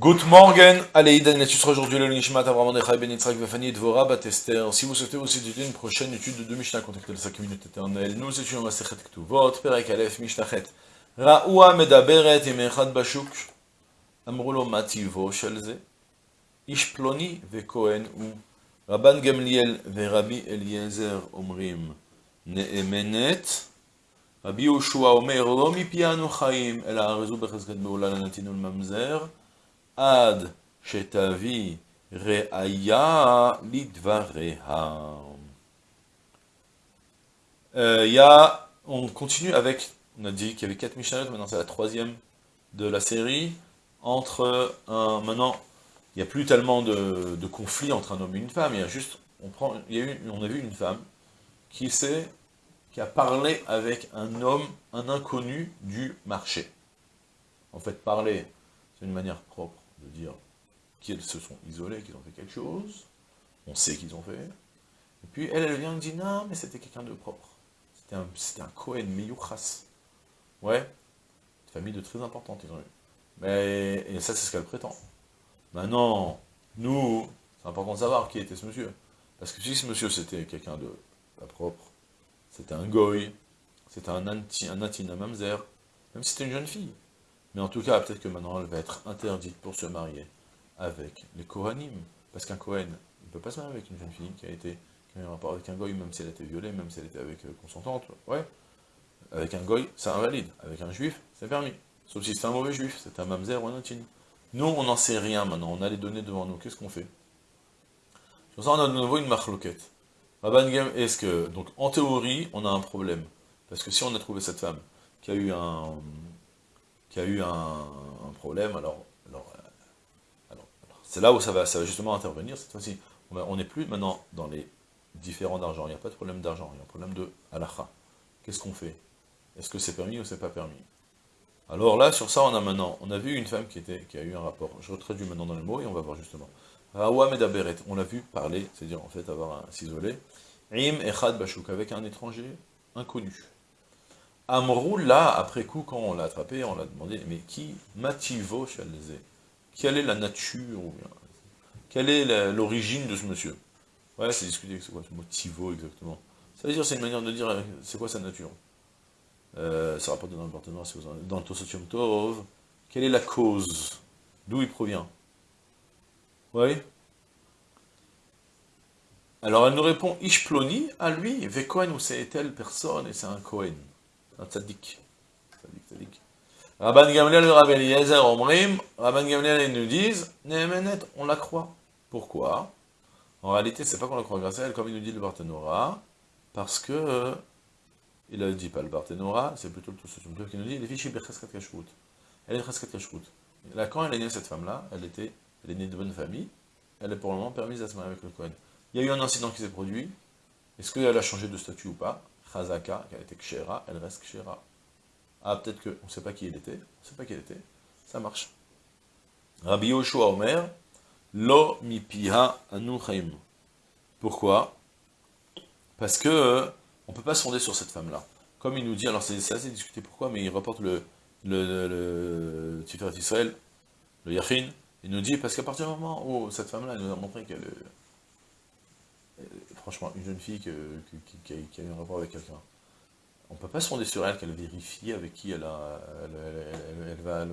Good morning, Aleïdan, aujourd'hui le Nishmat Avram Nechai Ben Yitzhak Vefani Dvora Batester. Si vous souhaitez aussi étudier une prochaine étude de Mishnah, contactez le 5 minutes éternelles. Nous étudions Masechet Ktuvot, Perek Aleph, Mishnachet. Ra'ua Medaberet Yemechad Bashuk. Amrulo Mativo Shelze. Ishploni Vekohen ou. Rabban Gamliel Verabi Eliezer Omrim. Ne'emenet. Rabbi Yoshua Omer Lo Mipianu Chaim. El Ha'arizu Bechezket Be'ula Nanatinu Mamzer ad shetavi re'aya lidvareha. Euh, y a, on continue avec, on a dit qu'il y avait quatre Mishnayot, maintenant c'est la troisième de la série, entre un, maintenant, il n'y a plus tellement de, de conflits entre un homme et une femme, il y a juste, on, a vu une femme qui s'est, qui a parlé avec un homme, un inconnu du marché. En fait, parler, c'est une manière propre de dire qu'ils se sont isolés, qu'ils ont fait quelque chose, on sait qu'ils ont fait, et puis elle, elle vient et dit, non, mais c'était quelqu'un de propre, c'était un, un Cohen Meyuchas, ouais, une famille de très importante, ils ont eu, mais, et ça c'est ce qu'elle prétend. Maintenant, nous, c'est important de savoir qui était ce monsieur, parce que si ce monsieur c'était quelqu'un de pas propre, c'était un goy, c'était un anti, un même si c'était une jeune fille, mais en tout cas, peut-être que maintenant, elle va être interdite pour se marier avec les Kohanim. Parce qu'un Kohen, il ne peut pas se marier avec une jeune fille qui a été qui a eu un rapport avec un goy, même si elle était violée, même si elle était avec euh, consentante. Ouais. Avec un goy, c'est invalide. Avec un juif, c'est permis. Sauf si c'est un mauvais juif, c'est un mamzer ou un intine. Nous, on n'en sait rien maintenant. On a les données devant nous. Qu'est-ce qu'on fait? Sur ça, on a de nouveau une marloquette. est-ce que... Donc, en théorie, on a un problème? Parce que si on a trouvé cette femme qui a eu un qui a eu un, problème, euh, alors, c'est là où ça va, ça justement intervenir cette fois-ci. On n'est plus maintenant dans les différents d'argent, il n'y a pas de problème d'argent, il y a un problème de halakha. Qu'est-ce qu'on fait? Est-ce que c'est permis ou c'est pas permis? Alors là, sur ça, on a maintenant, on a vu une femme qui, était, qui a eu un rapport, je retraduis maintenant dans le mot et on va voir justement. Rawa Medaberet, on l'a vu parler, c'est-à-dire en fait avoir un s'isoler. Im Echad Bashuk, avec un étranger inconnu. Amrou, là, après coup, quand on l'a attrapé, on l'a demandé, mais qui? Mativo Chalzé Quelle est la nature Quelle est l'origine de ce monsieur? Ouais, c'est discuté, c'est quoi ce mot Tivo exactement? Ça veut dire, c'est une manière de dire, euh, c'est quoi sa nature? Euh, Ça rapporte dans le partenaire, dans le Tosotium Tov. Quelle est la cause? D'où il provient? Oui. Alors elle nous répond, Ishploni, à lui, Vekohen, ou c'est telle personne, et c'est un Kohen un tzaddik. Tzaddik, tzaddik. Rabban Gamliel et Rabban Eliezer Omrim, Rabban Gamliel nous disent, Nehemenet, on la croit. Pourquoi? En réalité, c'est pas qu'on la croit grâce à elle, comme il nous dit le Barthénora, parce que, il ne dit pas le Barthénora, c'est plutôt le Toussotum qui nous dit, les fichiers Becheskat Kashrut. Elle est Kashrut. Là, quand elle est née, cette femme-là, elle était, elle est née de bonne famille, elle est pour le moment permise à se marier avec le Cohen. Il y a eu un incident qui s'est produit, est-ce qu'elle a changé de statut ou pas? Chazaka, qui a été Kshera, elle reste Kshera. Ah, peut-être qu'on ne sait pas qui elle était, on ne sait pas qui elle était, ça marche. Rabbi Yoshua Omer, Lo mipiha anu Pourquoi? Parce que on ne peut pas sonder sur cette femme-là. Comme il nous dit, alors c'est assez discuté pourquoi, mais il reporte le, le, le, Tiferet Israël, le Yachin, il nous dit, parce qu'à partir du moment où cette femme-là nous a montré qu'elle franchement, une jeune fille qui, a, eu un rapport avec quelqu'un, on ne peut pas se fonder sur elle qu'elle vérifie avec qui elle a, elle, va,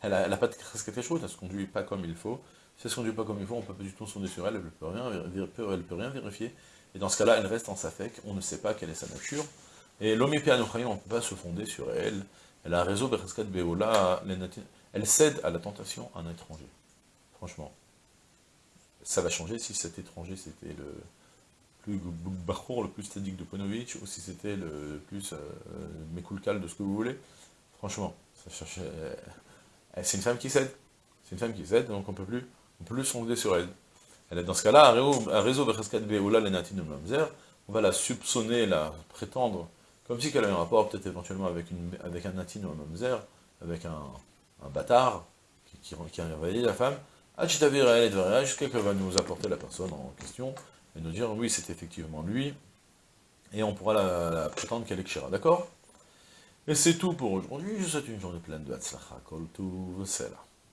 elle n'a pas de quelque chose, elle ne se conduit pas comme il faut. Si elle ne se conduit pas comme il faut, on ne peut pas du tout se fonder sur elle, elle ne peut, rien, peut rien vérifier. Et dans ce cas-là, elle reste en safek, on ne sait pas quelle est sa nature. Et l'omipé on ne peut pas se fonder sur elle. Elle a un réseau Beola, elle cède à la tentation un étranger. Franchement. Ça va changer si cet étranger c'était le, plus Bachour, le plus stadique de Ponovitch, ou si c'était le plus euh, Mekulkal de ce que vous voulez. Franchement, euh, c'est une femme qui cède. C'est une femme qui cède, donc on peut plus, on peut plus sonder sur elle. Elle est dans ce cas-là, un réseau Mamzer, on va la soupçonner, la prétendre, comme si elle avait un rapport peut-être éventuellement avec, une, avec un natin ou un mamzer, avec un, un bâtard qui, qui, qui a envahi la femme, jusqu'à qu'elle va nous apporter la personne en question, et nous dire, oui, c'est effectivement lui, et on pourra la, prétendre qu'elle est d'accord? Et c'est tout pour aujourd'hui, je vous souhaite une journée pleine de Hatzlacha, Kol là.